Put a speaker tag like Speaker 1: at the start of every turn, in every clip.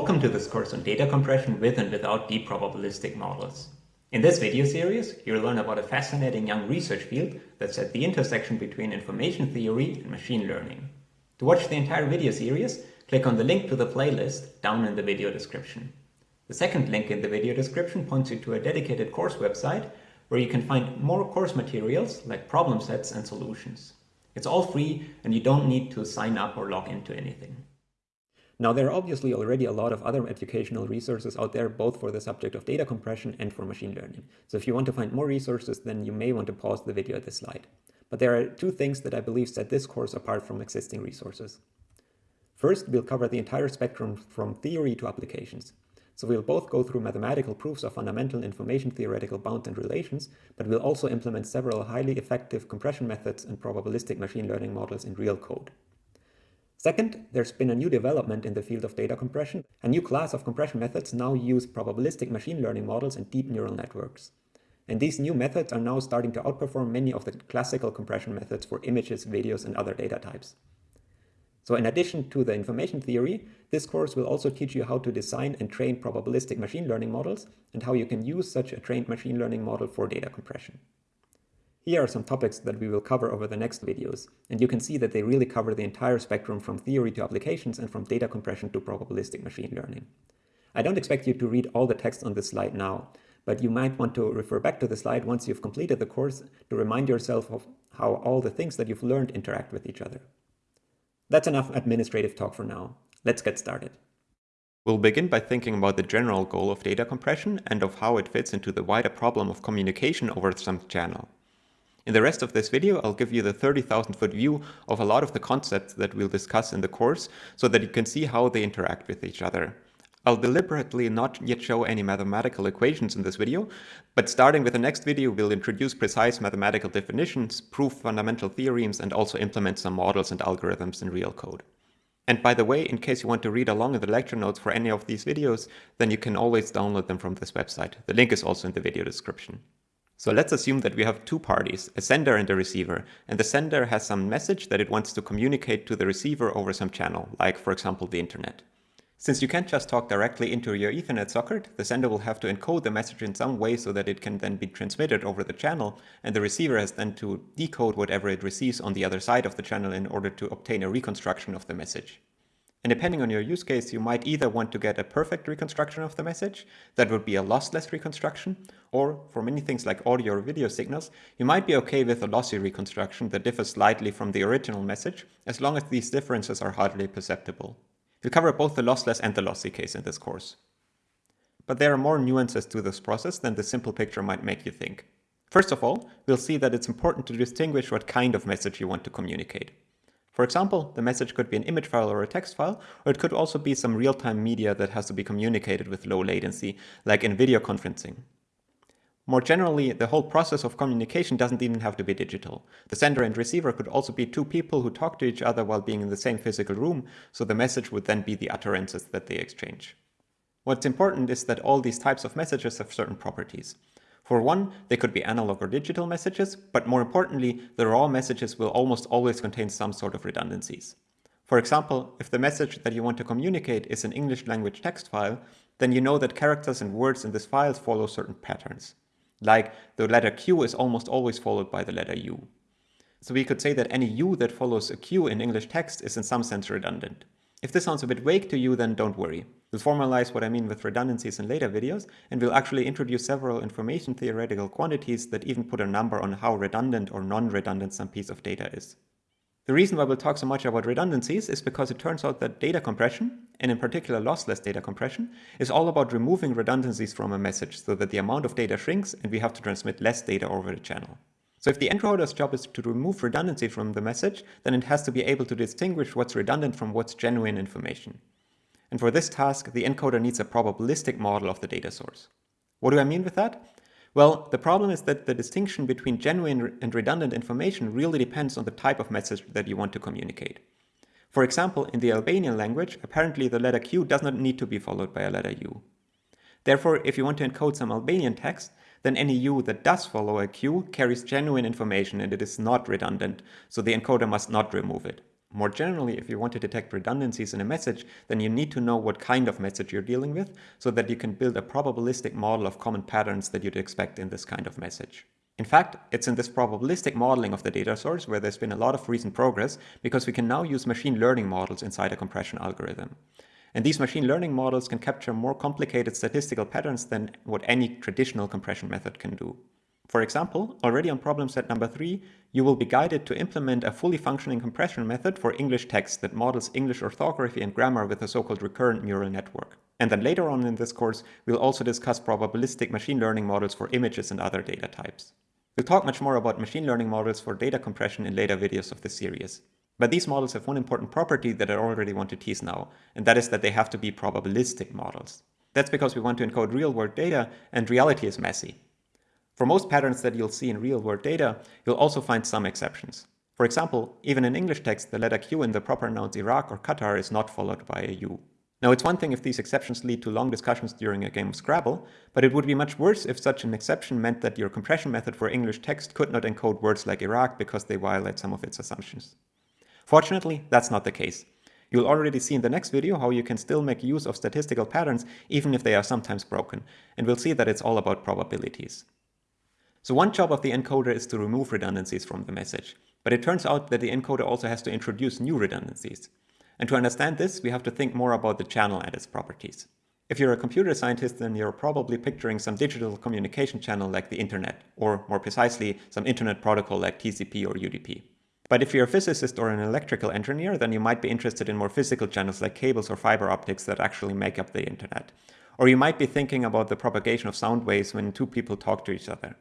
Speaker 1: Welcome to this course on data compression with and without deep probabilistic models. In this video series, you'll learn about a fascinating young research field that's at the intersection between information theory and machine learning. To watch the entire video series, click on the link to the playlist down in the video description. The second link in the video description points you to a dedicated course website where you can find more course materials like problem sets and solutions. It's all free and you don't need to sign up or log into anything. Now, there are obviously already a lot of other educational resources out there, both for the subject of data compression and for machine learning. So if you want to find more resources, then you may want to pause the video at this slide. But there are two things that I believe set this course apart from existing resources. First, we'll cover the entire spectrum from theory to applications. So we'll both go through mathematical proofs of fundamental information theoretical bounds and relations, but we'll also implement several highly effective compression methods and probabilistic machine learning models in real code. Second, there's been a new development in the field of data compression. A new class of compression methods now use probabilistic machine learning models and deep neural networks. And these new methods are now starting to outperform many of the classical compression methods for images, videos, and other data types. So in addition to the information theory, this course will also teach you how to design and train probabilistic machine learning models and how you can use such a trained machine learning model for data compression. Here are some topics that we will cover over the next videos, and you can see that they really cover the entire spectrum from theory to applications and from data compression to probabilistic machine learning. I don't expect you to read all the text on this slide now, but you might want to refer back to the slide once you've completed the course to remind yourself of how all the things that you've learned interact with each other. That's enough administrative talk for now. Let's get started. We'll begin by thinking about the general goal of data compression and of how it fits into the wider problem of communication over some channel. In the rest of this video, I'll give you the 30,000 foot view of a lot of the concepts that we'll discuss in the course so that you can see how they interact with each other. I'll deliberately not yet show any mathematical equations in this video, but starting with the next video, we'll introduce precise mathematical definitions, prove fundamental theorems, and also implement some models and algorithms in real code. And by the way, in case you want to read along in the lecture notes for any of these videos, then you can always download them from this website. The link is also in the video description. So let's assume that we have two parties, a sender and a receiver, and the sender has some message that it wants to communicate to the receiver over some channel, like for example the internet. Since you can't just talk directly into your Ethernet socket, the sender will have to encode the message in some way so that it can then be transmitted over the channel, and the receiver has then to decode whatever it receives on the other side of the channel in order to obtain a reconstruction of the message. And depending on your use case, you might either want to get a perfect reconstruction of the message, that would be a lossless reconstruction, or for many things like audio or video signals, you might be okay with a lossy reconstruction that differs slightly from the original message, as long as these differences are hardly perceptible. We'll cover both the lossless and the lossy case in this course. But there are more nuances to this process than the simple picture might make you think. First of all, we'll see that it's important to distinguish what kind of message you want to communicate. For example, the message could be an image file or a text file, or it could also be some real-time media that has to be communicated with low latency, like in video conferencing. More generally, the whole process of communication doesn't even have to be digital. The sender and receiver could also be two people who talk to each other while being in the same physical room, so the message would then be the utterances that they exchange. What's important is that all these types of messages have certain properties. For one, they could be analog or digital messages, but more importantly, the raw messages will almost always contain some sort of redundancies. For example, if the message that you want to communicate is an English language text file, then you know that characters and words in this file follow certain patterns. Like the letter Q is almost always followed by the letter U. So we could say that any U that follows a Q in English text is in some sense redundant. If this sounds a bit vague to you, then don't worry. We'll formalize what I mean with redundancies in later videos, and we'll actually introduce several information theoretical quantities that even put a number on how redundant or non-redundant some piece of data is. The reason why we'll talk so much about redundancies is because it turns out that data compression, and in particular lossless data compression, is all about removing redundancies from a message so that the amount of data shrinks and we have to transmit less data over the channel. So if the encoder's job is to remove redundancy from the message, then it has to be able to distinguish what's redundant from what's genuine information. And for this task, the encoder needs a probabilistic model of the data source. What do I mean with that? Well, the problem is that the distinction between genuine and redundant information really depends on the type of message that you want to communicate. For example, in the Albanian language, apparently the letter Q does not need to be followed by a letter U. Therefore, if you want to encode some Albanian text, then any U that does follow a Q carries genuine information and it is not redundant, so the encoder must not remove it. More generally, if you want to detect redundancies in a message, then you need to know what kind of message you're dealing with so that you can build a probabilistic model of common patterns that you'd expect in this kind of message. In fact, it's in this probabilistic modeling of the data source where there's been a lot of recent progress because we can now use machine learning models inside a compression algorithm. And these machine learning models can capture more complicated statistical patterns than what any traditional compression method can do. For example, already on problem set number three, you will be guided to implement a fully functioning compression method for English text that models English orthography and grammar with a so-called recurrent neural network. And then later on in this course, we'll also discuss probabilistic machine learning models for images and other data types. We'll talk much more about machine learning models for data compression in later videos of this series. But these models have one important property that I already want to tease now, and that is that they have to be probabilistic models. That's because we want to encode real-world data, and reality is messy. For most patterns that you'll see in real-world data, you'll also find some exceptions. For example, even in English text, the letter Q in the proper nouns Iraq or Qatar is not followed by a U. Now, it's one thing if these exceptions lead to long discussions during a game of Scrabble, but it would be much worse if such an exception meant that your compression method for English text could not encode words like Iraq because they violate some of its assumptions. Fortunately, that's not the case. You'll already see in the next video how you can still make use of statistical patterns even if they are sometimes broken, and we'll see that it's all about probabilities. So one job of the encoder is to remove redundancies from the message. But it turns out that the encoder also has to introduce new redundancies. And to understand this, we have to think more about the channel and its properties. If you're a computer scientist, then you're probably picturing some digital communication channel like the internet, or more precisely, some internet protocol like TCP or UDP. But if you're a physicist or an electrical engineer, then you might be interested in more physical channels like cables or fiber optics that actually make up the internet. Or you might be thinking about the propagation of sound waves when two people talk to each other.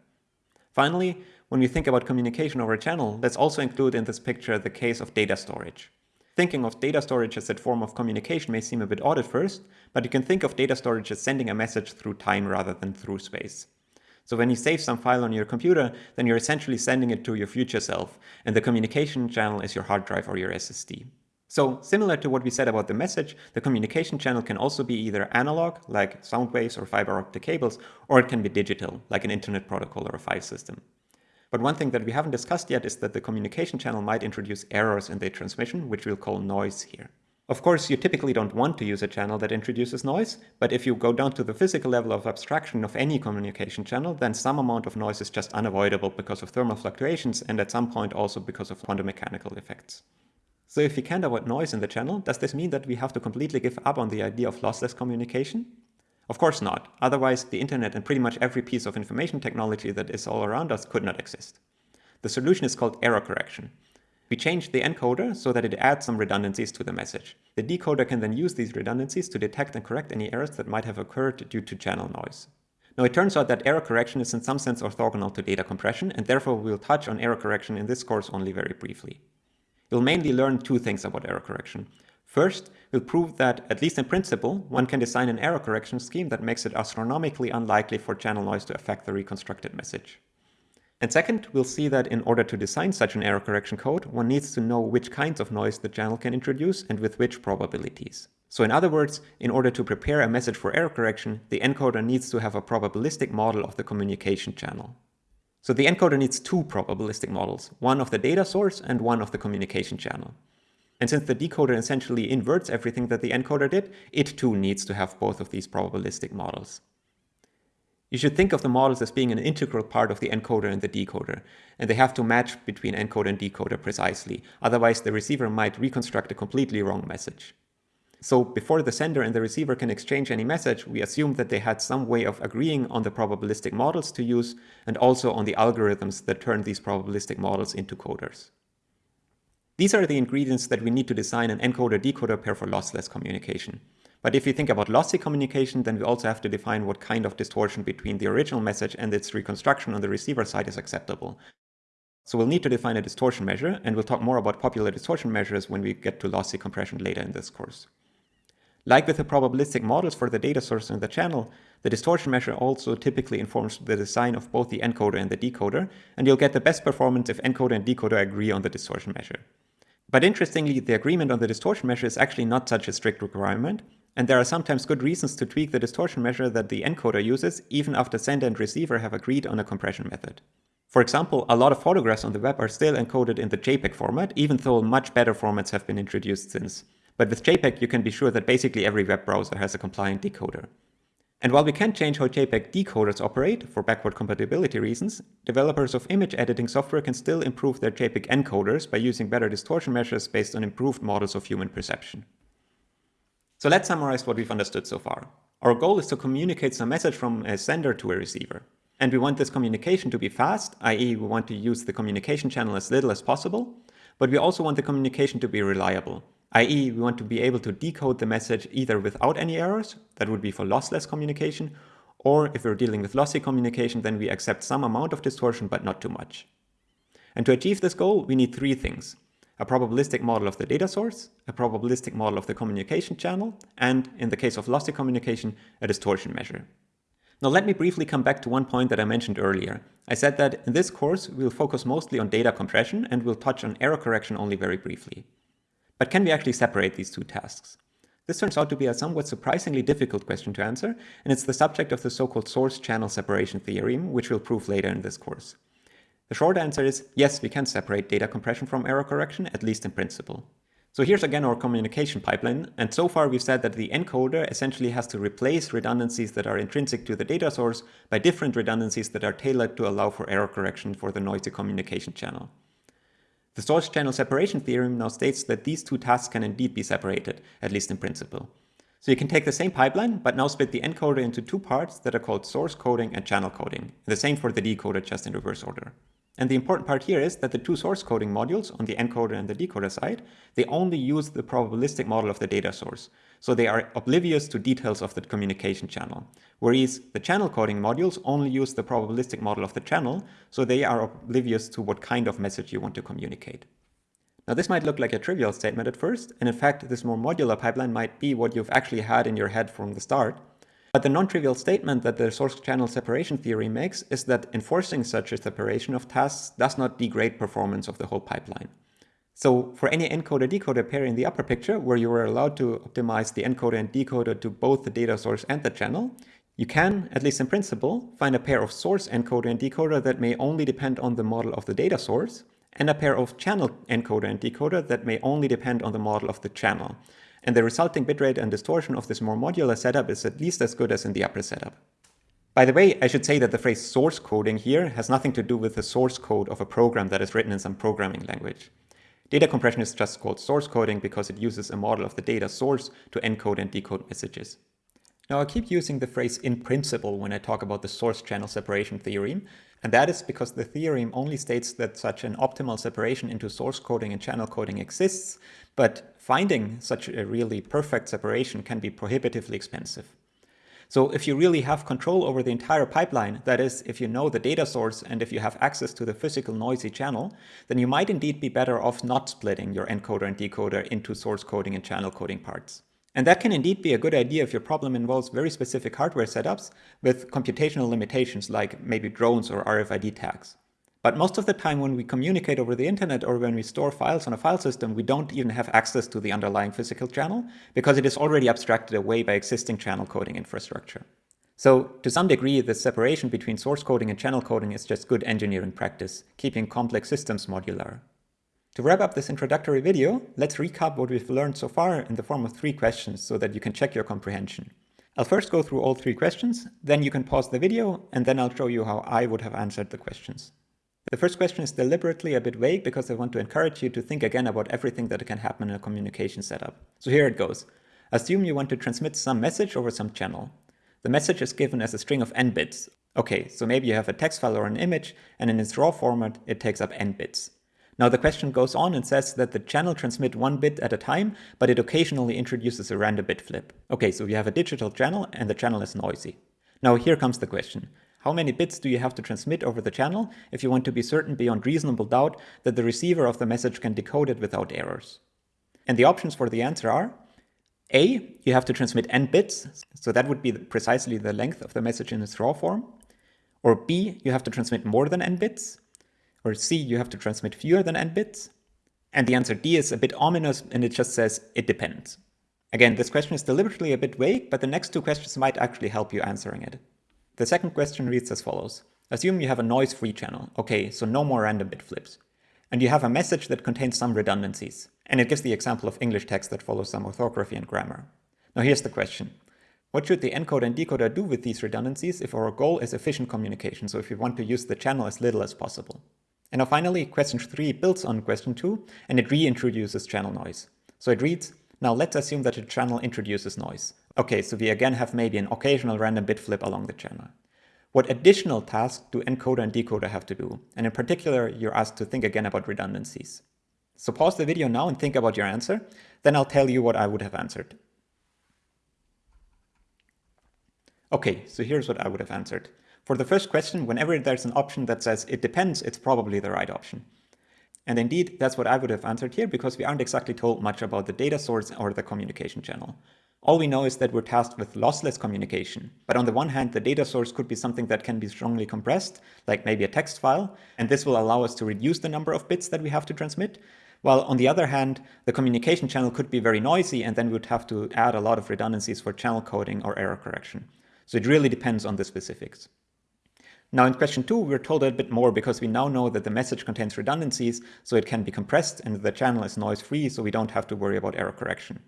Speaker 1: Finally, when we think about communication over a channel, let's also include in this picture the case of data storage. Thinking of data storage as a form of communication may seem a bit odd at first, but you can think of data storage as sending a message through time rather than through space. So when you save some file on your computer, then you're essentially sending it to your future self, and the communication channel is your hard drive or your SSD. So similar to what we said about the message, the communication channel can also be either analog, like sound waves or fiber optic cables, or it can be digital, like an internet protocol or a file system. But one thing that we haven't discussed yet is that the communication channel might introduce errors in the transmission, which we'll call noise here. Of course, you typically don't want to use a channel that introduces noise, but if you go down to the physical level of abstraction of any communication channel, then some amount of noise is just unavoidable because of thermal fluctuations and at some point also because of quantum mechanical effects. So if we can't avoid noise in the channel, does this mean that we have to completely give up on the idea of lossless communication? Of course not. Otherwise, the internet and pretty much every piece of information technology that is all around us could not exist. The solution is called error correction. We change the encoder so that it adds some redundancies to the message. The decoder can then use these redundancies to detect and correct any errors that might have occurred due to channel noise. Now it turns out that error correction is in some sense orthogonal to data compression and therefore we'll touch on error correction in this course only very briefly. We'll mainly learn two things about error correction. First, we'll prove that, at least in principle, one can design an error correction scheme that makes it astronomically unlikely for channel noise to affect the reconstructed message. And second, we'll see that in order to design such an error correction code, one needs to know which kinds of noise the channel can introduce and with which probabilities. So in other words, in order to prepare a message for error correction, the encoder needs to have a probabilistic model of the communication channel. So the encoder needs two probabilistic models, one of the data source and one of the communication channel. And since the decoder essentially inverts everything that the encoder did, it too needs to have both of these probabilistic models. You should think of the models as being an integral part of the encoder and the decoder, and they have to match between encoder and decoder precisely, otherwise the receiver might reconstruct a completely wrong message. So before the sender and the receiver can exchange any message, we assume that they had some way of agreeing on the probabilistic models to use and also on the algorithms that turn these probabilistic models into coders. These are the ingredients that we need to design an encoder-decoder pair for lossless communication. But if you think about lossy communication, then we also have to define what kind of distortion between the original message and its reconstruction on the receiver side is acceptable. So we'll need to define a distortion measure, and we'll talk more about popular distortion measures when we get to lossy compression later in this course. Like with the probabilistic models for the data source and the channel, the distortion measure also typically informs the design of both the encoder and the decoder, and you'll get the best performance if encoder and decoder agree on the distortion measure. But interestingly, the agreement on the distortion measure is actually not such a strict requirement, and there are sometimes good reasons to tweak the distortion measure that the encoder uses even after sender and receiver have agreed on a compression method. For example, a lot of photographs on the web are still encoded in the JPEG format, even though much better formats have been introduced since. But with JPEG, you can be sure that basically every web browser has a compliant decoder. And while we can't change how JPEG decoders operate for backward compatibility reasons, developers of image editing software can still improve their JPEG encoders by using better distortion measures based on improved models of human perception. So let's summarize what we've understood so far. Our goal is to communicate some message from a sender to a receiver. And we want this communication to be fast, i.e. we want to use the communication channel as little as possible, but we also want the communication to be reliable, i.e. we want to be able to decode the message either without any errors, that would be for lossless communication, or if we're dealing with lossy communication, then we accept some amount of distortion, but not too much. And to achieve this goal, we need three things. A probabilistic model of the data source, a probabilistic model of the communication channel, and, in the case of lossy communication, a distortion measure. Now let me briefly come back to one point that I mentioned earlier. I said that in this course we'll focus mostly on data compression and we'll touch on error correction only very briefly. But can we actually separate these two tasks? This turns out to be a somewhat surprisingly difficult question to answer, and it's the subject of the so-called source channel separation theorem, which we'll prove later in this course. The short answer is yes, we can separate data compression from error correction, at least in principle. So here's again our communication pipeline, and so far we've said that the encoder essentially has to replace redundancies that are intrinsic to the data source by different redundancies that are tailored to allow for error correction for the noisy communication channel. The source channel separation theorem now states that these two tasks can indeed be separated, at least in principle. So you can take the same pipeline, but now split the encoder into two parts that are called source coding and channel coding, the same for the decoder just in reverse order. And the important part here is that the two source coding modules on the encoder and the decoder side, they only use the probabilistic model of the data source. So they are oblivious to details of the communication channel. Whereas the channel coding modules only use the probabilistic model of the channel, so they are oblivious to what kind of message you want to communicate. Now this might look like a trivial statement at first, and in fact this more modular pipeline might be what you've actually had in your head from the start, but the non-trivial statement that the source channel separation theory makes is that enforcing such a separation of tasks does not degrade performance of the whole pipeline. So for any encoder-decoder pair in the upper picture, where you are allowed to optimize the encoder and decoder to both the data source and the channel, you can, at least in principle, find a pair of source encoder and decoder that may only depend on the model of the data source, and a pair of channel encoder and decoder that may only depend on the model of the channel and the resulting bitrate and distortion of this more modular setup is at least as good as in the upper setup. By the way, I should say that the phrase source coding here has nothing to do with the source code of a program that is written in some programming language. Data compression is just called source coding because it uses a model of the data source to encode and decode messages. Now I keep using the phrase in principle when I talk about the source channel separation theorem, and that is because the theorem only states that such an optimal separation into source coding and channel coding exists, but finding such a really perfect separation can be prohibitively expensive. So if you really have control over the entire pipeline, that is, if you know the data source and if you have access to the physical noisy channel, then you might indeed be better off not splitting your encoder and decoder into source coding and channel coding parts. And that can indeed be a good idea if your problem involves very specific hardware setups with computational limitations like maybe drones or RFID tags. But most of the time when we communicate over the internet or when we store files on a file system, we don't even have access to the underlying physical channel because it is already abstracted away by existing channel coding infrastructure. So to some degree, the separation between source coding and channel coding is just good engineering practice, keeping complex systems modular. To wrap up this introductory video, let's recap what we've learned so far in the form of three questions so that you can check your comprehension. I'll first go through all three questions, then you can pause the video, and then I'll show you how I would have answered the questions. The first question is deliberately a bit vague because I want to encourage you to think again about everything that can happen in a communication setup. So here it goes. Assume you want to transmit some message over some channel. The message is given as a string of n bits. Okay, so maybe you have a text file or an image, and in its raw format, it takes up n bits. Now the question goes on and says that the channel transmit one bit at a time, but it occasionally introduces a random bit flip. Okay, so you have a digital channel and the channel is noisy. Now here comes the question. How many bits do you have to transmit over the channel if you want to be certain beyond reasonable doubt that the receiver of the message can decode it without errors? And the options for the answer are A, you have to transmit n bits, so that would be precisely the length of the message in its raw form. Or B, you have to transmit more than n bits, or C, you have to transmit fewer than n bits? And the answer D is a bit ominous and it just says it depends. Again, this question is deliberately a bit vague, but the next two questions might actually help you answering it. The second question reads as follows. Assume you have a noise-free channel. Okay, so no more random bit flips. And you have a message that contains some redundancies. And it gives the example of English text that follows some orthography and grammar. Now here's the question. What should the encoder and decoder do with these redundancies if our goal is efficient communication, so if we want to use the channel as little as possible? And now finally, question 3 builds on question 2, and it reintroduces channel noise. So it reads, now let's assume that the channel introduces noise. Okay, so we again have maybe an occasional random bit flip along the channel. What additional tasks do encoder and decoder have to do? And in particular, you're asked to think again about redundancies. So pause the video now and think about your answer, then I'll tell you what I would have answered. Okay, so here's what I would have answered. For the first question, whenever there's an option that says it depends, it's probably the right option. And indeed, that's what I would have answered here because we aren't exactly told much about the data source or the communication channel. All we know is that we're tasked with lossless communication. But on the one hand, the data source could be something that can be strongly compressed, like maybe a text file, and this will allow us to reduce the number of bits that we have to transmit. While on the other hand, the communication channel could be very noisy and then we would have to add a lot of redundancies for channel coding or error correction. So it really depends on the specifics. Now in question two, we're told a bit more because we now know that the message contains redundancies, so it can be compressed and the channel is noise free, so we don't have to worry about error correction.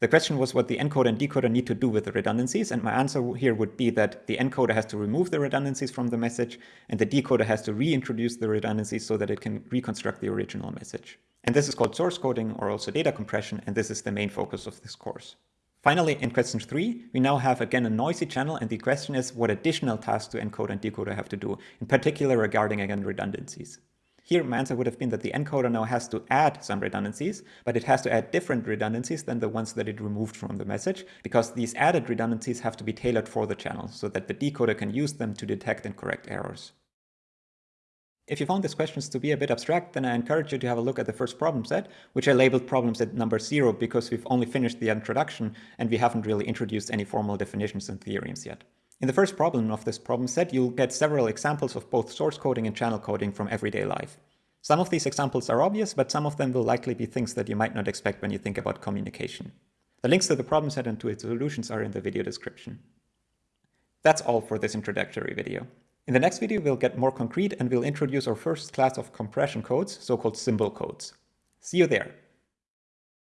Speaker 1: The question was what the encoder and decoder need to do with the redundancies, and my answer here would be that the encoder has to remove the redundancies from the message, and the decoder has to reintroduce the redundancies so that it can reconstruct the original message. And this is called source coding or also data compression, and this is the main focus of this course. Finally, in question three, we now have again a noisy channel and the question is what additional tasks do encoder and decoder have to do, in particular regarding again redundancies. Here my answer would have been that the encoder now has to add some redundancies, but it has to add different redundancies than the ones that it removed from the message, because these added redundancies have to be tailored for the channel so that the decoder can use them to detect and correct errors. If you found these questions to be a bit abstract, then I encourage you to have a look at the first problem set, which I labeled problem set number zero because we've only finished the introduction and we haven't really introduced any formal definitions and theorems yet. In the first problem of this problem set, you'll get several examples of both source coding and channel coding from everyday life. Some of these examples are obvious, but some of them will likely be things that you might not expect when you think about communication. The links to the problem set and to its solutions are in the video description. That's all for this introductory video. In the next video, we'll get more concrete and we'll introduce our first class of compression codes, so-called symbol codes. See you there.